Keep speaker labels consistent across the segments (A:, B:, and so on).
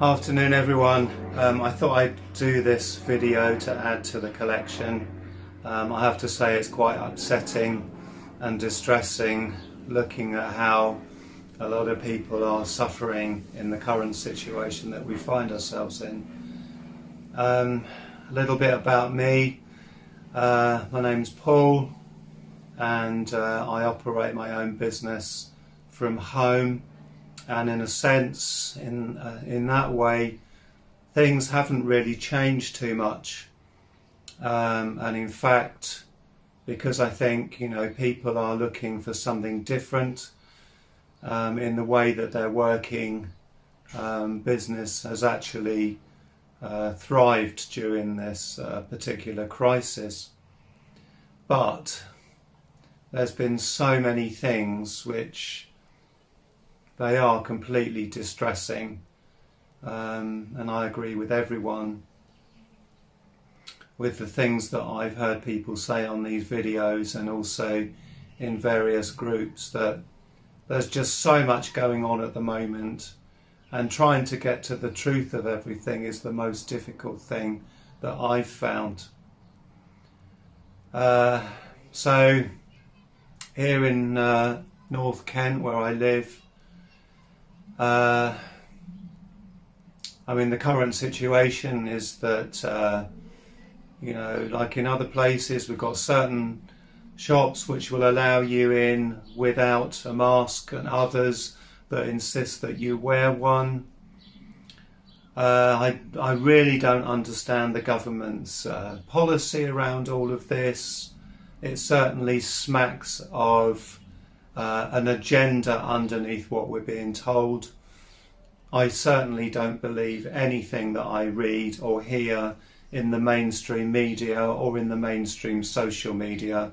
A: Afternoon everyone. Um, I thought I'd do this video to add to the collection. Um, I have to say it's quite upsetting and distressing looking at how a lot of people are suffering in the current situation that we find ourselves in. Um, a little bit about me. Uh, my name's Paul and uh, I operate my own business from home and in a sense in uh, in that way things haven't really changed too much. Um, and in fact because I think you know people are looking for something different um, in the way that they're working um, business has actually uh, thrived during this uh, particular crisis. But there's been so many things which they are completely distressing um, and I agree with everyone with the things that I've heard people say on these videos and also in various groups that there's just so much going on at the moment and trying to get to the truth of everything is the most difficult thing that I've found. Uh, so here in uh, North Kent where I live uh, I mean, the current situation is that, uh, you know, like in other places, we've got certain shops which will allow you in without a mask and others that insist that you wear one. Uh, I, I really don't understand the government's uh, policy around all of this. It certainly smacks of uh, an agenda underneath what we're being told. I certainly don't believe anything that I read or hear in the mainstream media or in the mainstream social media.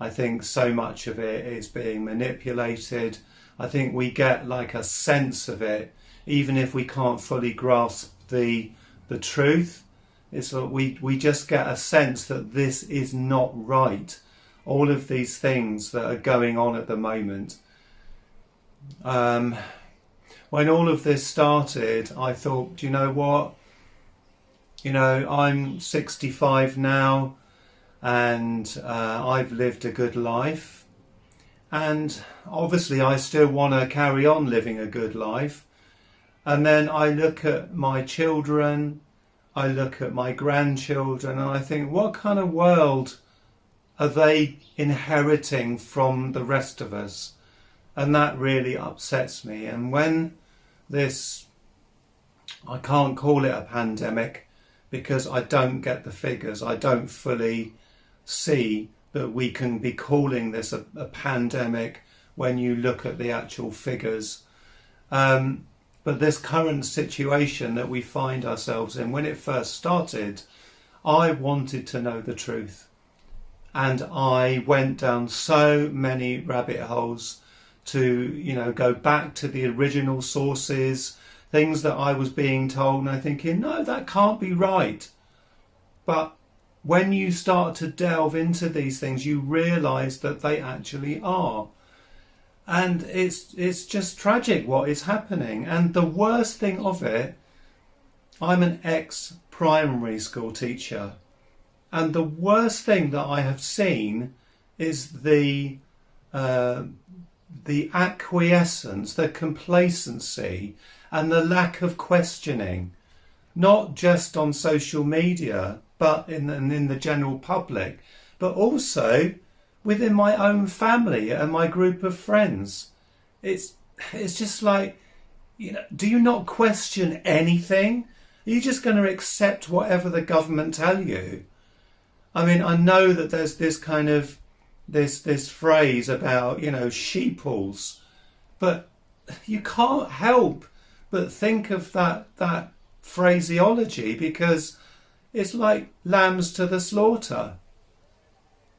A: I think so much of it is being manipulated. I think we get like a sense of it, even if we can't fully grasp the the truth. It's that we, we just get a sense that this is not right all of these things that are going on at the moment. Um, when all of this started, I thought, do you know what? You know, I'm 65 now and uh, I've lived a good life. And obviously, I still want to carry on living a good life. And then I look at my children, I look at my grandchildren, and I think, what kind of world are they inheriting from the rest of us? And that really upsets me. And when this, I can't call it a pandemic because I don't get the figures. I don't fully see that we can be calling this a, a pandemic when you look at the actual figures. Um, but this current situation that we find ourselves in, when it first started, I wanted to know the truth and I went down so many rabbit holes to you know go back to the original sources things that I was being told and I thinking no that can't be right. But when you start to delve into these things you realize that they actually are. And it's it's just tragic what is happening. And the worst thing of it I'm an ex primary school teacher and the worst thing that I have seen is the uh, the acquiescence, the complacency, and the lack of questioning, not just on social media, but in, in the general public, but also within my own family and my group of friends. It's it's just like, you know, do you not question anything? Are you just going to accept whatever the government tell you? I mean, I know that there's this kind of this this phrase about you know sheeples, but you can't help but think of that that phraseology because it's like lambs to the slaughter.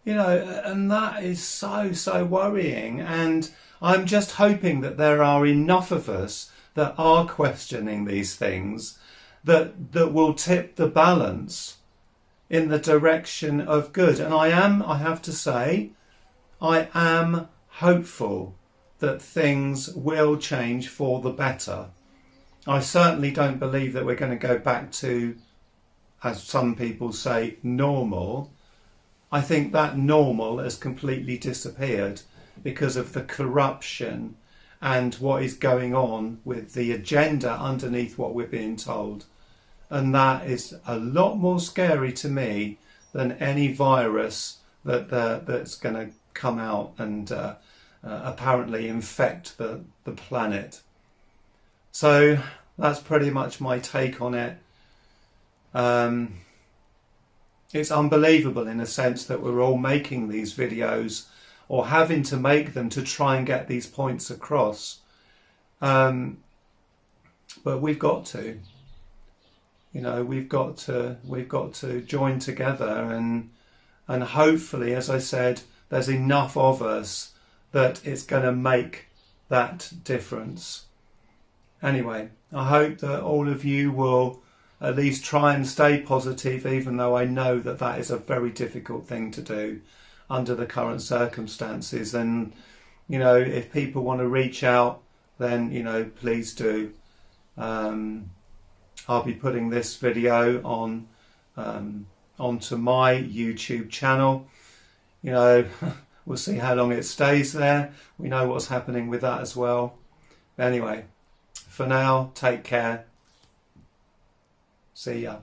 A: You know, and that is so so worrying. And I'm just hoping that there are enough of us that are questioning these things that that will tip the balance in the direction of good. And I am, I have to say, I am hopeful that things will change for the better. I certainly don't believe that we're going to go back to, as some people say, normal. I think that normal has completely disappeared because of the corruption and what is going on with the agenda underneath what we're being told. And that is a lot more scary to me than any virus that uh, that's going to come out and uh, uh, apparently infect the, the planet. So that's pretty much my take on it. Um, it's unbelievable in a sense that we're all making these videos or having to make them to try and get these points across. Um, but we've got to, you know, we've got to, we've got to join together and, and hopefully, as I said, there's enough of us that it's going to make that difference. Anyway, I hope that all of you will at least try and stay positive, even though I know that that is a very difficult thing to do under the current circumstances. And, you know, if people want to reach out, then, you know, please do. Um, I'll be putting this video on um, onto my YouTube channel. You know, we'll see how long it stays there. We know what's happening with that as well. Anyway, for now, take care. See ya.